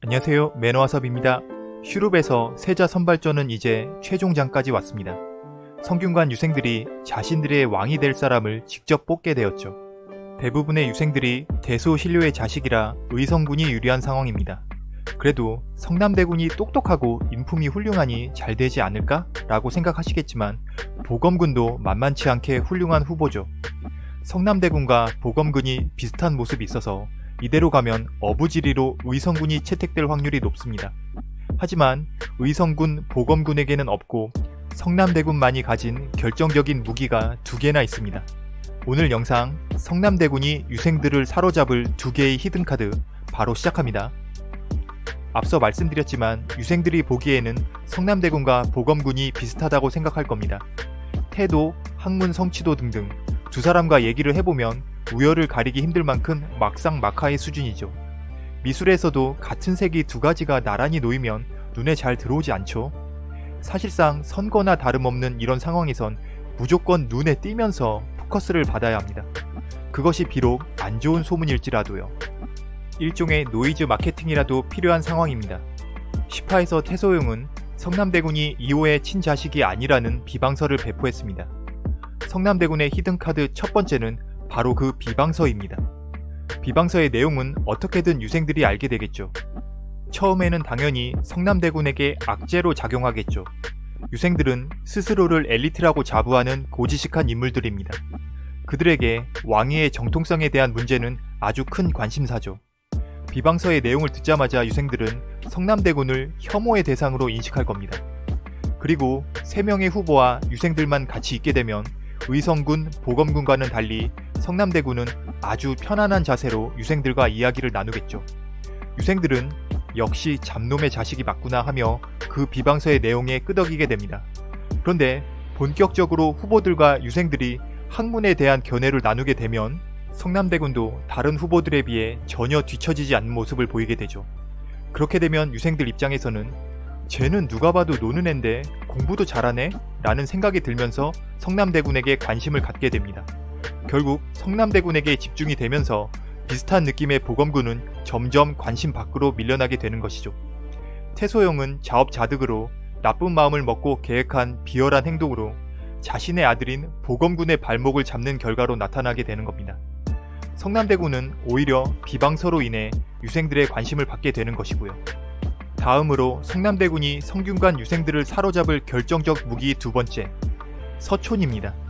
안녕하세요 매너와섭입니다. 슈룹에서 세자 선발전은 이제 최종장까지 왔습니다. 성균관 유생들이 자신들의 왕이 될 사람을 직접 뽑게 되었죠. 대부분의 유생들이 대소 신료의 자식이라 의성군이 유리한 상황입니다. 그래도 성남대군이 똑똑하고 인품이 훌륭하니 잘 되지 않을까? 라고 생각하시겠지만 보검군도 만만치 않게 훌륭한 후보죠. 성남대군과 보검군이 비슷한 모습이 있어서 이대로 가면 어부지리로 의성군이 채택될 확률이 높습니다. 하지만 의성군, 보검군에게는 없고 성남대군만이 가진 결정적인 무기가 두 개나 있습니다. 오늘 영상 성남대군이 유생들을 사로잡을 두 개의 히든카드 바로 시작합니다. 앞서 말씀드렸지만 유생들이 보기에는 성남대군과 보검군이 비슷하다고 생각할 겁니다. 태도, 학문 성취도 등등 두 사람과 얘기를 해보면 우열을 가리기 힘들 만큼 막상 막하의 수준이죠. 미술에서도 같은 색이 두 가지가 나란히 놓이면 눈에 잘 들어오지 않죠. 사실상 선거나 다름없는 이런 상황에선 무조건 눈에 띄면서 포커스를 받아야 합니다. 그것이 비록 안 좋은 소문일지라도요. 일종의 노이즈 마케팅이라도 필요한 상황입니다. 10화에서 태소용은 성남대군이 2호의 친자식이 아니라는 비방서를 배포했습니다. 성남대군의 히든카드 첫 번째는 바로 그 비방서입니다. 비방서의 내용은 어떻게든 유생들이 알게 되겠죠. 처음에는 당연히 성남대군에게 악재로 작용하겠죠. 유생들은 스스로를 엘리트라고 자부하는 고지식한 인물들입니다. 그들에게 왕위의 정통성에 대한 문제는 아주 큰 관심사죠. 비방서의 내용을 듣자마자 유생들은 성남대군을 혐오의 대상으로 인식할 겁니다. 그리고 3명의 후보와 유생들만 같이 있게 되면 의성군, 보검군과는 달리 성남대군은 아주 편안한 자세로 유생들과 이야기를 나누겠죠. 유생들은 역시 잡놈의 자식이 맞구나 하며 그 비방서의 내용에 끄덕이게 됩니다. 그런데 본격적으로 후보들과 유생들이 학문에 대한 견해를 나누게 되면 성남대군도 다른 후보들에 비해 전혀 뒤처지지 않는 모습을 보이게 되죠. 그렇게 되면 유생들 입장에서는 쟤는 누가 봐도 노는 앤데 공부도 잘하네? 라는 생각이 들면서 성남대군에게 관심을 갖게 됩니다. 결국 성남대군에게 집중이 되면서 비슷한 느낌의 보검군은 점점 관심 밖으로 밀려나게 되는 것이죠. 태소영은 자업자득으로 나쁜 마음을 먹고 계획한 비열한 행동으로 자신의 아들인 보검군의 발목을 잡는 결과로 나타나게 되는 겁니다. 성남대군은 오히려 비방서로 인해 유생들의 관심을 받게 되는 것이고요. 다음으로 성남대군이 성균관 유생들을 사로잡을 결정적 무기 두 번째, 서촌입니다.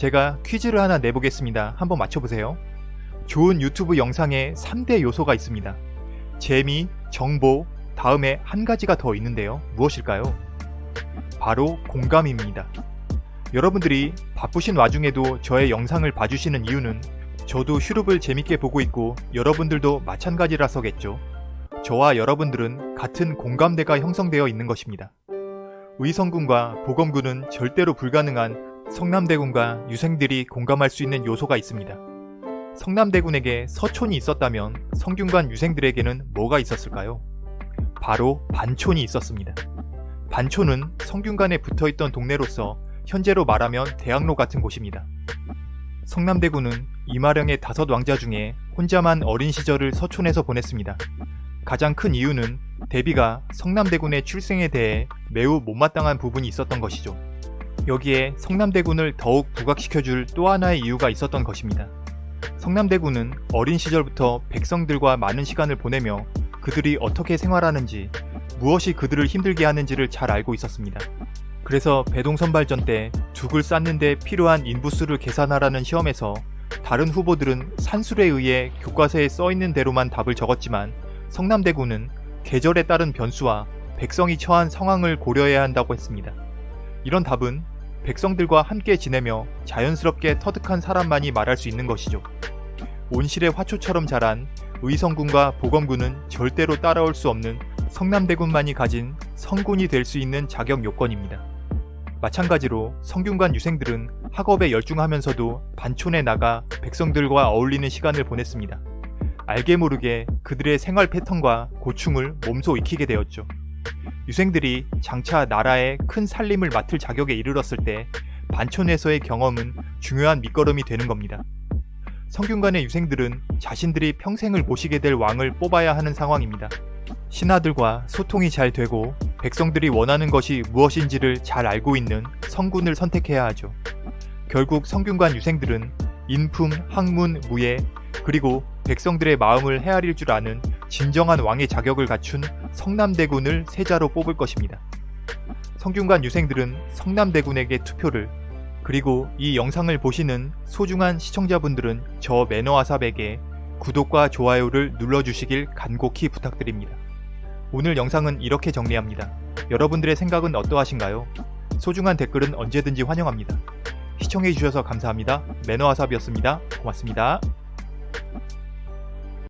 제가 퀴즈를 하나 내보겠습니다. 한번 맞춰보세요. 좋은 유튜브 영상에 3대 요소가 있습니다. 재미, 정보, 다음에 한 가지가 더 있는데요. 무엇일까요? 바로 공감입니다. 여러분들이 바쁘신 와중에도 저의 영상을 봐주시는 이유는 저도 슈룹을 재밌게 보고 있고 여러분들도 마찬가지라서겠죠. 저와 여러분들은 같은 공감대가 형성되어 있는 것입니다. 의성군과 보검군은 절대로 불가능한 성남대군과 유생들이 공감할 수 있는 요소가 있습니다. 성남대군에게 서촌이 있었다면 성균관 유생들에게는 뭐가 있었을까요? 바로 반촌이 있었습니다. 반촌은 성균관에 붙어있던 동네로서 현재로 말하면 대학로 같은 곳입니다. 성남대군은 이마령의 다섯 왕자 중에 혼자만 어린 시절을 서촌에서 보냈습니다. 가장 큰 이유는 대비가 성남대군의 출생에 대해 매우 못마땅한 부분이 있었던 것이죠. 여기에 성남대군을 더욱 부각시켜줄 또 하나의 이유가 있었던 것입니다. 성남대군은 어린 시절부터 백성들과 많은 시간을 보내며 그들이 어떻게 생활하는지 무엇이 그들을 힘들게 하는지를 잘 알고 있었습니다. 그래서 배동선발전 때 죽을 쌓는데 필요한 인부수를 계산하라는 시험에서 다른 후보들은 산술에 의해 교과서에 써있는 대로만 답을 적었지만 성남대군은 계절에 따른 변수와 백성이 처한 상황을 고려해야 한다고 했습니다. 이런 답은 백성들과 함께 지내며 자연스럽게 터득한 사람만이 말할 수 있는 것이죠. 온실의 화초처럼 자란 의성군과 보검군은 절대로 따라올 수 없는 성남대군만이 가진 성군이 될 수 있는 자격 요건입니다. 마찬가지로 성균관 유생들은 학업에 열중하면서도 반촌에 나가 백성들과 어울리는 시간을 보냈습니다. 알게 모르게 그들의 생활 패턴과 고충을 몸소 익히게 되었죠. 유생들이 장차 나라의 큰 살림을 맡을 자격에 이르렀을 때 반촌에서의 경험은 중요한 밑거름이 되는 겁니다. 성균관의 유생들은 자신들이 평생을 모시게 될 왕을 뽑아야 하는 상황입니다. 신하들과 소통이 잘 되고 백성들이 원하는 것이 무엇인지를 잘 알고 있는 성군을 선택해야 하죠. 결국 성균관 유생들은 인품, 학문, 무예, 그리고 백성들의 마음을 헤아릴 줄 아는 진정한 왕의 자격을 갖춘 성남대군을 세자로 뽑을 것입니다. 성균관 유생들은 성남대군에게 투표를 그리고 이 영상을 보시는 소중한 시청자분들은 저 매너아삽에게 구독과 좋아요를 눌러주시길 간곡히 부탁드립니다. 오늘 영상은 이렇게 정리합니다. 여러분들의 생각은 어떠하신가요? 소중한 댓글은 언제든지 환영합니다. 시청해주셔서 감사합니다. 매너아삽이었습니다. 고맙습니다.